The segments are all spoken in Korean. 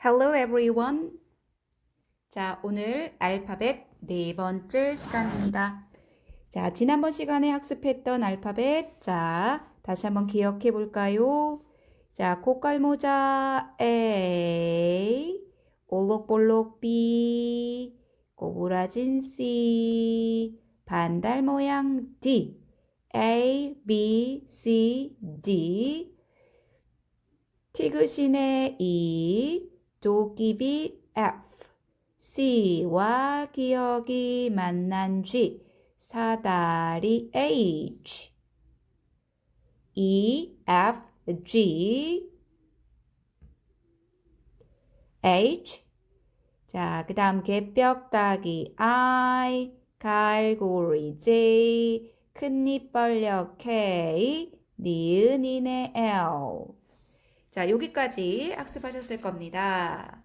Hello everyone. 자, 오늘 알파벳 네 번째 시간입니다. 자, 지난번 시간에 학습했던 알파벳. 자, 다시 한번 기억해 볼까요? 자, 고깔모자 A, 올록볼록 B, 꼬부라진 C, 반달 모양 D, A, B, C, D, 티그신의 E, 도끼비 F, C와 기억이 만난 G, 사다리 H, E, F, G, H, 자, 그 다음 개벽다기 I, 갈고리 J, 큰입 벌려 K, 니은이네 L. 자, 여기까지 학습하셨을 겁니다.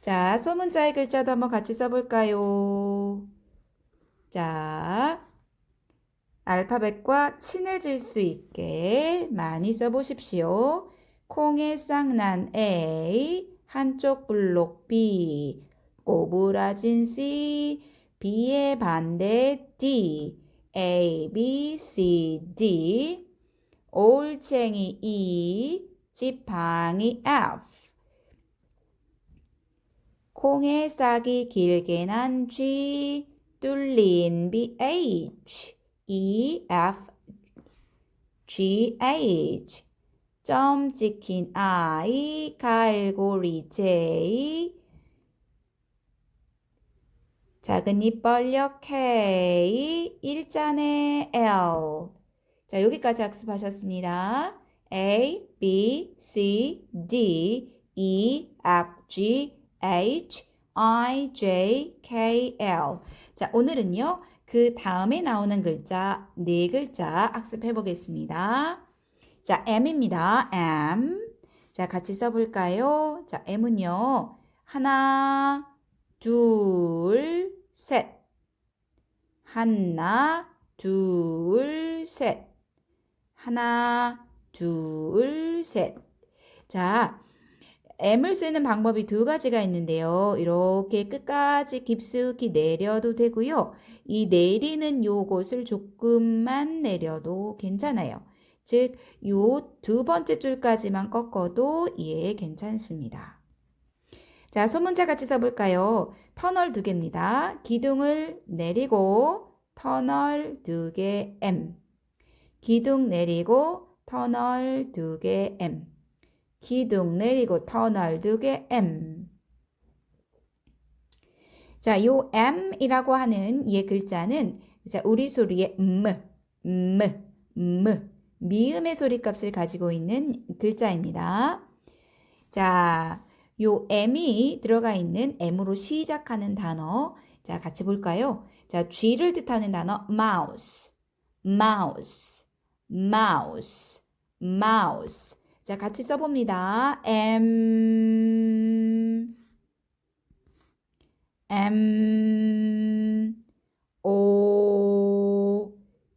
자, 소문자의 글자도 한번 같이 써볼까요? 자, 알파벳과 친해질 수 있게 많이 써보십시오. 콩의 쌍난 A, 한쪽 블록 B, 꼬부라진 C, B의 반대 D, A, B, C, D, 올챙이 E, 지팡이 F, 콩의 싹이 길게 난 G, 뚫린 B, H, E, F, G, H, 점 찍힌 I, 갈고리 J, 작은 입 벌려 K, 일자네 L. 자, 여기까지 학습하셨습니다. A, B, C, D, E, F, G, H, I, J, K, L. 자, 오늘은요, 그 다음에 나오는 글자, 네 글자 학습해 보겠습니다. 자, M입니다. M. 자, 같이 써 볼까요? 자, M은요, 하나, 둘, 셋. 하나, 둘, 셋. 하나, 둘, 셋. 자, M을 쓰는 방법이 두 가지가 있는데요. 이렇게 끝까지 깊숙이 내려도 되고요. 이 내리는 요곳을 조금만 내려도 괜찮아요. 즉, 요 두 번째 줄까지만 꺾어도 예, 괜찮습니다. 자, 소문자 같이 써볼까요? 터널 두 개입니다. 기둥을 내리고 터널 두 개 M. 기둥 내리고 터널 두 개 M. 기둥 내리고 터널 두 개 M. 자, 요 M이라고 하는 이 글자는 자, 우리 소리의 M, M, M, 미음의 소리 값을 가지고 있는 글자입니다. 자, 요 M이 들어가 있는 M으로 시작하는 단어. 자, 같이 볼까요? 자, 쥐를 뜻하는 단어 mouse, mouse, mouse, mouse. 자, 같이 써봅니다. M, M, O,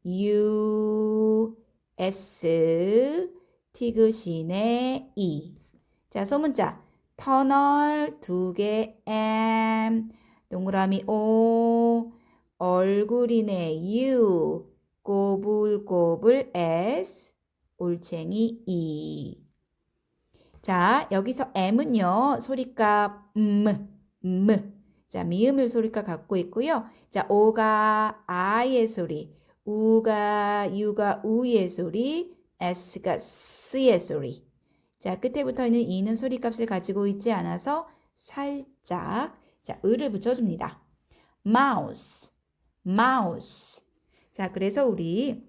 U, S, 티그신의 E. 자, 소문자. 터널 두 개. M, 동그라미 O, 얼굴이네. U, 꼬불꼬불 S, 올챙이 E. 자, 여기서 M은요, 소리값 M, M. 자, 미음을 소리값 갖고 있고요. 자, O가 I의 소리, U가 U가 U의 소리, S가 S의 소리. 자, 끝에부터 있는 E는 소리값을 가지고 있지 않아서 살짝 자, 을을 붙여줍니다. mouse, mouse. 자, 그래서 우리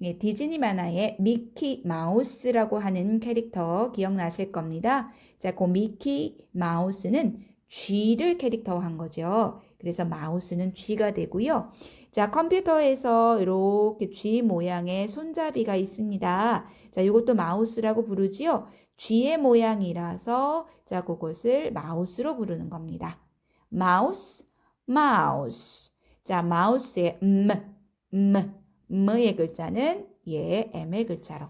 예, 디즈니 만화의 미키 마우스라고 하는 캐릭터 기억나실 겁니다. 자, 그 미키 마우스는 쥐를 캐릭터한 거죠. 그래서 마우스는 쥐가 되고요. 자, 컴퓨터에서 이렇게 쥐 모양의 손잡이가 있습니다. 자, 이것도 마우스라고 부르지요. 쥐의 모양이라서 자, 그것을 마우스로 부르는 겁니다. 마우스, 마우스. 자, 마우스의 음, 음, 음의 글자는 예, M의 글자로.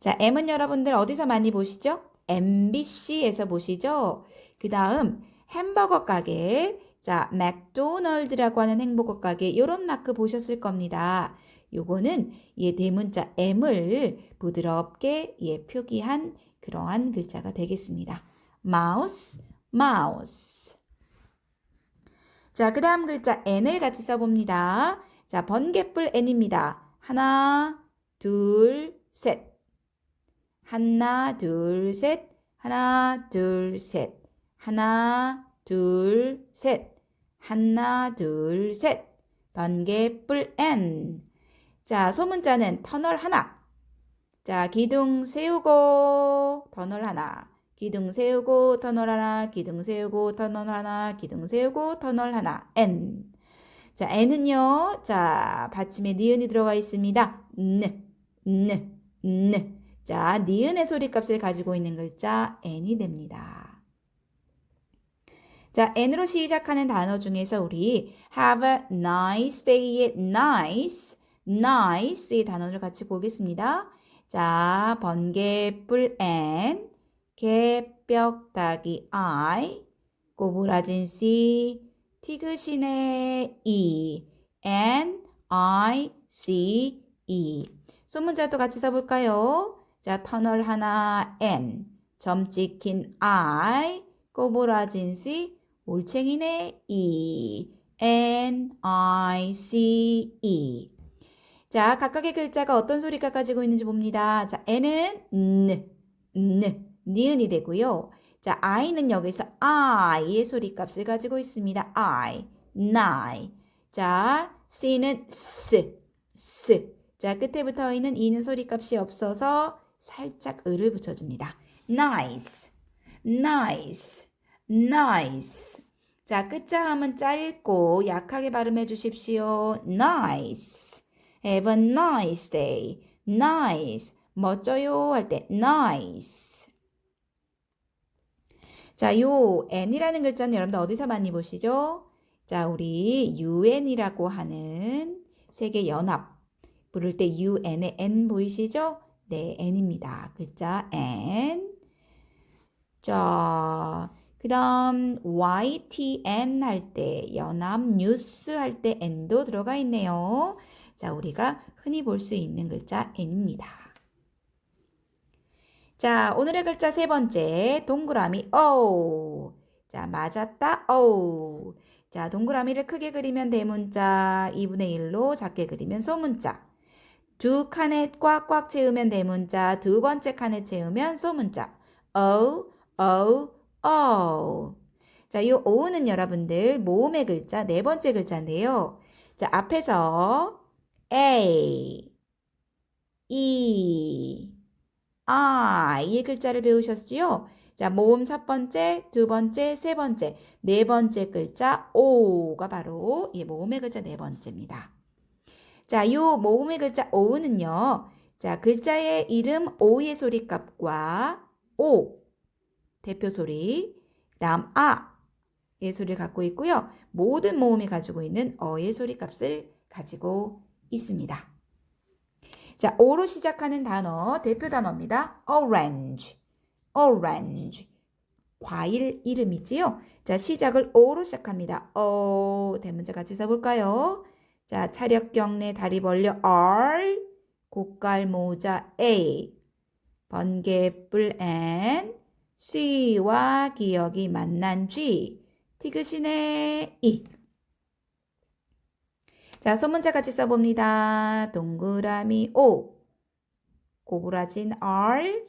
자, M은 여러분들 어디서 많이 보시죠? MBC에서 보시죠. 그 다음 햄버거 가게, 자, 맥도널드라고 하는 햄버거 가게 이런 마크 보셨을 겁니다. 요거는 예 대문자 M을 부드럽게 예 표기한 그러한 글자가 되겠습니다. 마우스, 마우스. 자, 그 다음 글자 N을 같이 써봅니다. 자, 번개불 N입니다. 하나, 둘, 셋. 하나, 둘, 셋. 하나, 둘, 셋. 하나, 둘, 셋. 하나, 둘, 셋. 번개불 N. 자, 소문자는 터널 하나. 자, 기둥 세우고 터널 하나. 기둥 세우고 터널 하나. 기둥 세우고 터널 하나. 기둥 세우고 터널 하나. N. 자, N은요. 자, 받침에 니은이 들어가 있습니다. N, N, N. 자, 니은의 소리값을 가지고 있는 글자 N이 됩니다. 자, N으로 시작하는 단어 중에서 우리 have a nice day의 nice, nice의 단어를 같이 보겠습니다. 자, 번개불 N, 개벽다기 I, 꼬부라진 C, 티그신의 E, N, I, C, E. 소문자도 같이 써볼까요? 자, 터널 하나 N, 점 찍힌 I, 꼬부라진 C, 올챙이네 E, N, I, C, E. 자, 각각의 글자가 어떤 소리가 가지고 있는지 봅니다. 자, N은 N, N, 니은이 되고요. 자, I는 여기서 I의 소리 값을 가지고 있습니다. I, 나이. 자, C는 S, S. 자, 끝에 붙어 있는 E는 소리 값이 없어서 살짝 을을 붙여줍니다. nice, nice, nice. 자, 끝자음은 짧고 약하게 발음해 주십시오. nice. have a nice day. nice. 멋져요 할 때 nice. 자, 요 n이라는 글자는 여러분들 어디서 많이 보시죠? 자, 우리 UN이라고 하는 세계 연합 부를 때 UN의 N 보이시죠? 네, N입니다. 글자 N. 자, 그 다음 YTN 할 때, 연합 뉴스 할 때 N도 들어가 있네요. 자, 우리가 흔히 볼 수 있는 글자 N입니다. 자, 오늘의 글자 세 번째, 동그라미 O. 자, 맞았다, O. 자, 동그라미를 크게 그리면 대문자, 2분의 1로 작게 그리면 소문자. 두 칸에 꽉꽉 채우면 대문자, 두 번째 칸에 채우면 소문자. O, O, O. 자, 이 O는 여러분들 모음의 글자 네 번째 글자인데요. 자, 앞에서 A, E, I 이 글자를 배우셨지요? 자, 모음 첫 번째, 두 번째, 세 번째, 네 번째 글자 O가 바로 이 모음의 글자 네 번째입니다. 자, 요 모음의 글자 O는요. 자, 글자의 이름 O의 소리값과 O 대표 소리, 다음 아의 소리를 갖고 있고요. 모든 모음이 가지고 있는 어의 소리값을 가지고 있습니다. 자, O로 시작하는 단어, 대표 단어입니다. orange, orange. 과일 이름이지요. 자, 시작을 O로 시작합니다. O, 대문자 같이 써볼까요? 자, 차력 경례 다리 벌려 R, 고깔 모자 A, 번개불 N, C와 기억이 만난 G, 티그신의 E. 자, 소문자 같이 써봅니다. 동그라미 O, 고부라진 R,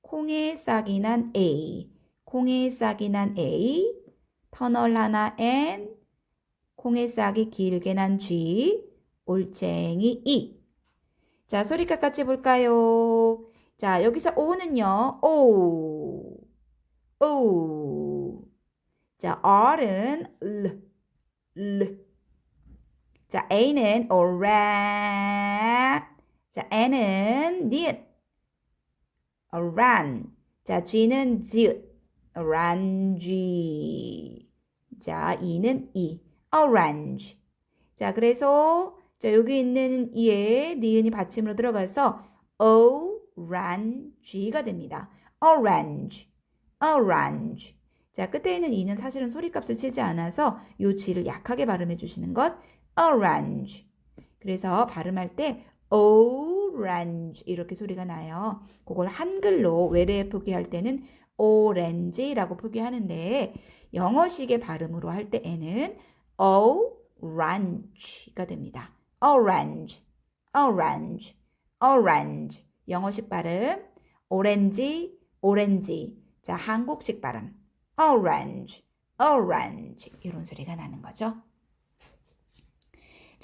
콩에 싹이 난 A, 콩에 싹이 난 A, 터널 하나 N, 콩에 싹이 길게 난 G, 올챙이 E. 자, 소리값 같이 볼까요? 자, 여기서 O는요, O, O. 자, R은 L, L. 자, A는 oran. 자, N은 니은, oran. 자, G는 지읒, orange. 자, E는 E, orange. 자, 그래서 자, 여기 있는 이에 니은이 받침으로 들어가서 orange가 됩니다. orange, orange. 자, 끝에 있는 이는 사실은 소리값을 치지 않아서 요 지를 약하게 발음해 주시는 것 orange. 그래서 발음할 때 orange 이렇게 소리가 나요. 그걸 한글로 외래에 표기할 때는 orange라고 표기하는데 영어식의 발음으로 할 때에는 orange가 됩니다. orange, orange, orange. 영어식 발음 오렌지, 오렌지. 자, 한국식 발음 orange, orange 이런 소리가 나는 거죠.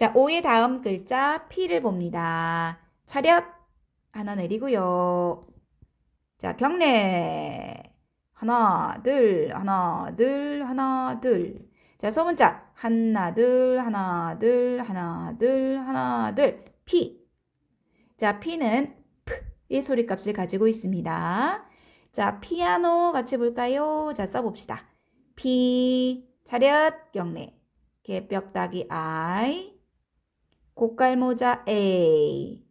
자, 오의 다음 글자 P를 봅니다. 차렷 하나 내리고요. 자, 경례 하나, 둘, 하나, 둘, 하나, 둘. 자, 소문자 하나, 둘, 하나, 둘, 하나, 둘, 하나, 둘. P. 자, P는 P의 소리값을 가지고 있습니다. 자, 피아노 같이 볼까요? 자, 써봅시다. P, 차렷, 경례. 개벽다기 I, 고깔모자 A,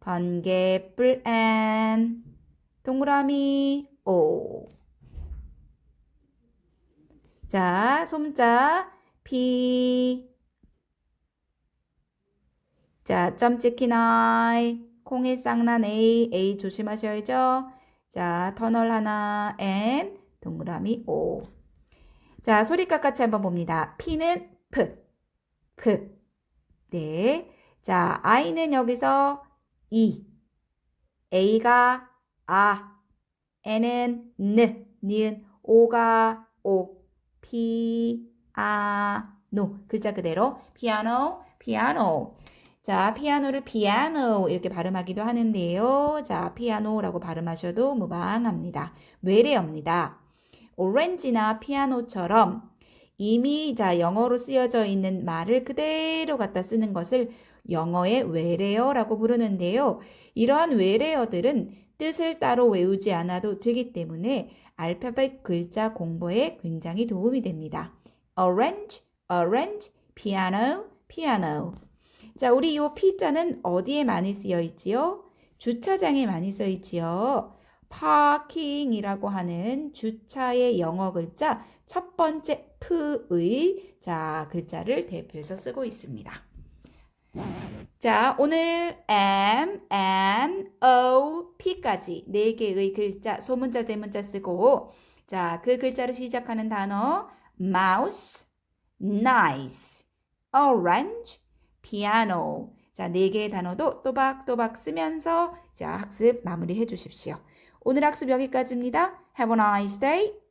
번개불 N, 동그라미 O. 자, 솜자 P. 자, 점 찍힌 I, 콩의 쌍난 A, A 조심하셔야죠. 자, 터널 하나 N, 동그라미 O. 자, 소리값 같이 한번 봅니다. P는 P, P. 네. 자, I는 여기서 이, A가 아, N은 N, 니은 O가 O, P, 아, 노. 글자 그대로 피아노, 피아노. 자, 피아노를 피아노 이렇게 발음하기도 하는데요. 자, 피아노라고 발음하셔도 무방합니다. 외래어입니다. 오렌지나 피아노처럼 이미 자 영어로 쓰여져 있는 말을 그대로 갖다 쓰는 것을 영어의 외래어라고 부르는데요. 이러한 외래어들은 뜻을 따로 외우지 않아도 되기 때문에 알파벳 글자 공부에 굉장히 도움이 됩니다. orange, orange, piano, piano. 자, 우리 이 P자는 어디에 많이 쓰여 있지요? 주차장에 많이 써 있지요. 파킹이라고 하는 주차의 영어 글자 첫 번째 P의 자 글자를 대표해서 쓰고 있습니다. 자, 오늘 M, N, O, P까지 네 개의 글자 소문자 대문자 쓰고 자, 그 글자로 시작하는 단어 mouse, nice, orange, piano. 자, 네 개의 단어도 또박또박 쓰면서 자, 학습 마무리해 주십시오. 오늘 학습 여기까지입니다. Have a nice day.